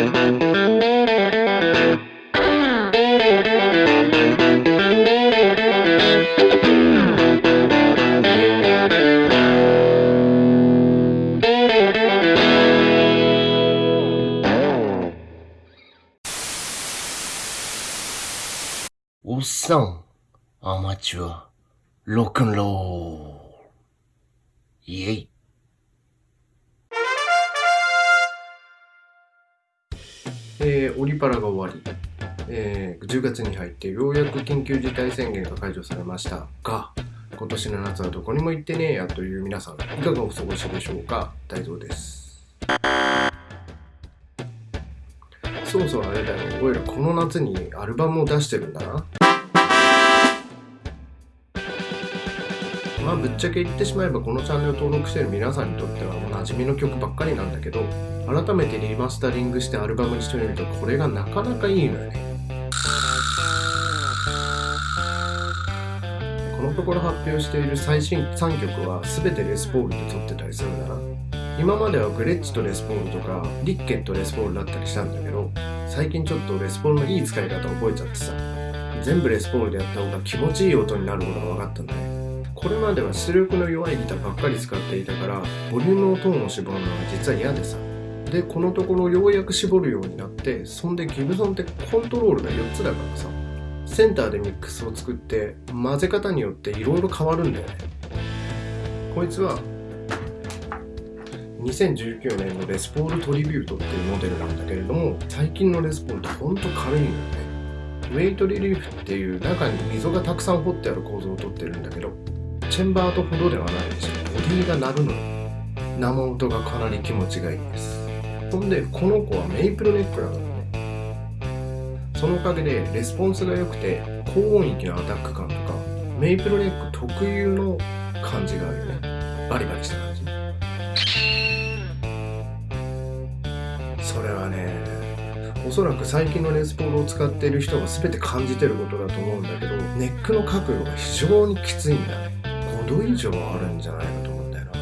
おっさん、アマチュア、ロッえー、オリパラが終わり、えー、10月に入ってようやく緊急事態宣言が解除されましたが、今年の夏はどこにも行ってねえやという皆さん、いかがお過ごしでしょうか？大蔵です。そうそうあれだよ、俺らこの夏にアルバムを出してるんだな。まあぶっちゃけ言ってしまえばこのチャンネル登録してる皆さんにとってはおなじみの曲ばっかりなんだけど改めてリマスタリングしてアルバムにしてみるとこれがなかなかいいのよね。このところ発表している最新3曲は全てレスポールで撮ってたりするんだな。今まではグレッチとレスポールとかリッケンとレスポールだったりしたんだけど最近ちょっとレスポールのいい使い方を覚えちゃってさ全部レスポールでやった方が気持ちいい音になることが分かったんだね。これまでは出力の弱いギターばっかり使っていたからボリュームのトーンを絞るのは実は嫌でさ。でこのところようやく絞るようになってそんでギブソンってコントロールが4つだからさ。センターでミックスを作って混ぜ方によっていろいろ変わるんだよね。こいつは2019年のレスポールトリビュートっていうモデルなんだけれども最近のレスポールってほんと軽いのよね。ウェイトリリーフっていう中に溝がたくさん掘ってある構造をとってるんだけどチェンバーとほどではないしボディが鳴るの。よ生音がかなり気持ちがいいです。ほんでこの子はメイプルネックなの。ねそのおかげでレスポンスが良くて高音域のアタック感とかメイプルネック特有の感じがあるよね。バリバリした感じ。それはねおそらく最近のレスポールを使っている人が全て感じてることだと思うんだけどネックの角度が非常にきついんだね。度以上あるんじゃないかと思うんだよな。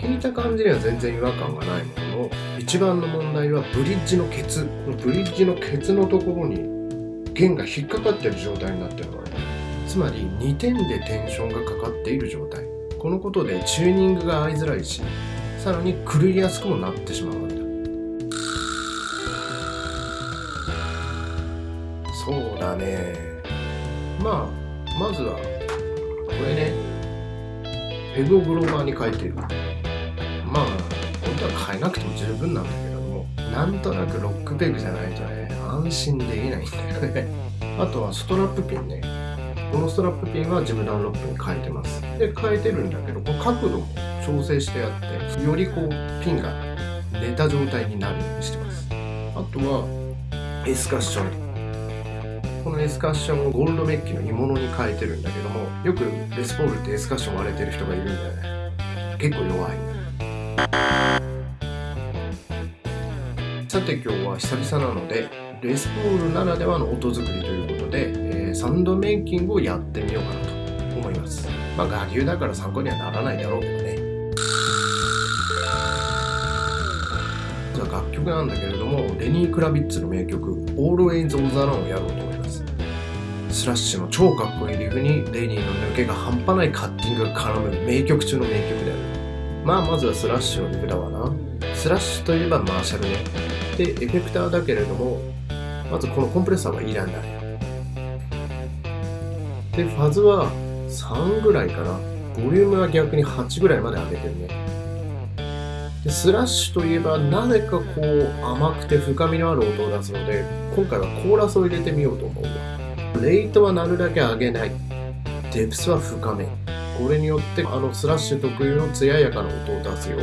弾いた感じには全然違和感がないものの一番の問題はブリッジのケツブリッジのケツのところに弦が引っかかってる状態になってるのねつまり2点でテンションがかかっている状態。このことでチューニングが合いづらいしさらに狂いやすくもなってしまうわけだ。そうだね。まあまずはこれね。ペグをグローバーに変えてる。まあ本当は変えなくても十分なんだけどもなんとなくロックペグじゃないとね安心できないんだよね。あとはストラップピンね。このストラップピンはジムダンロップに変えてます。で変えてるんだけどこの角度も調整してあってよりこうピンが寝た状態になるようにしてます。あとはエスカッション。このエスカッションをゴールドメッキの鋳物に変えてるんだけどもよくレスポールってエスカッション割れてる人がいるんだよね。結構弱いさて今日は久々なのでレスポールならではの音作りということで、えーサンドメイキングをやってみようかなと思います。まあ我流だから参考にはならないだろうけどね。楽曲なんだけれどもレニー・クラビッツの名曲「Always on the Run」をやろうと。スラッシュの超かっこいいリフにレニーの抜けが半端ないカッティングが絡む名曲中の名曲だよね。まあまずはスラッシュのリフだわな。スラッシュといえばマーシャルね。でエフェクターだけれどもまずこのコンプレッサーはいらない。でファズは3ぐらいかなボリュームは逆に8ぐらいまで上げてるね。でスラッシュといえばなぜかこう甘くて深みのある音を出すので今回はコーラスを入れてみようと思う。わレイトはなるだけ上げない。デプスは深め。これによってあのスラッシュ特有の艶やかな音を出すよ。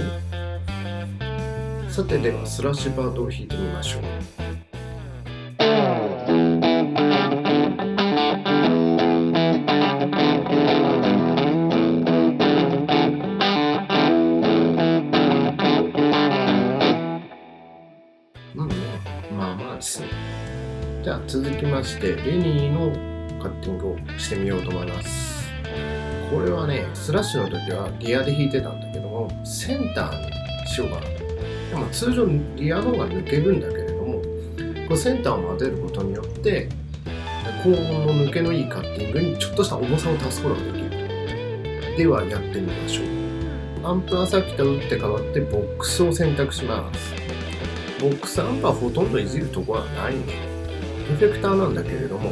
さてではスラッシュパートを弾いてみましょう。ゃあ続きましてレニーのカッティングをしてみようと思います。これはねスラッシュの時はリアで弾いてたんだけどもセンターにしようかな。とでも通常リアの方が抜けるんだけれどもこセンターを混ぜることによって高温の抜けのいいカッティングにちょっとした重さを足すことができるではやってみましょう。アンプはさっきと打って変わってボックスを選択します。ボックスアンプはほとんどいじるところはないんでエフェクターなんだけれども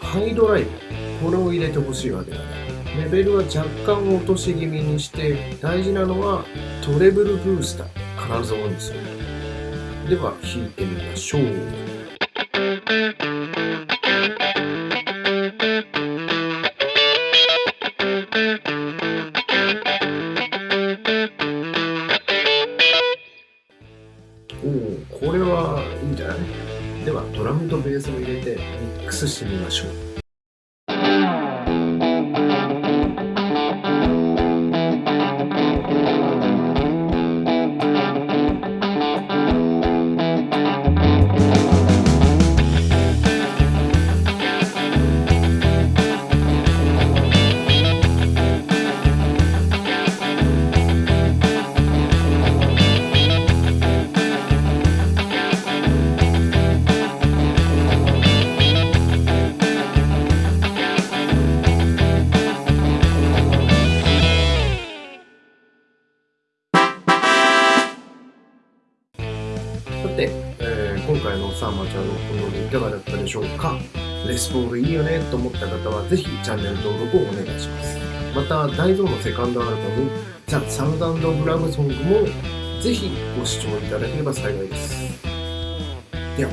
ハイドライブこれを入れてほしいわけだね。レベルは若干落とし気味にして大事なのはトレブルブースター必ずオンにするでは弾いてみましょう。おおこれはいいんじゃない？ではドラムとベースを入れてミックスしてみましょう。サーマちゃんのコンロールいかがだったでしょうか。レスポールいいよねと思った方はぜひチャンネル登録をお願いします。また大蔵のセカンドアルバム「ザ・サウンドブラムソングもぜひご視聴いただければ幸いです。では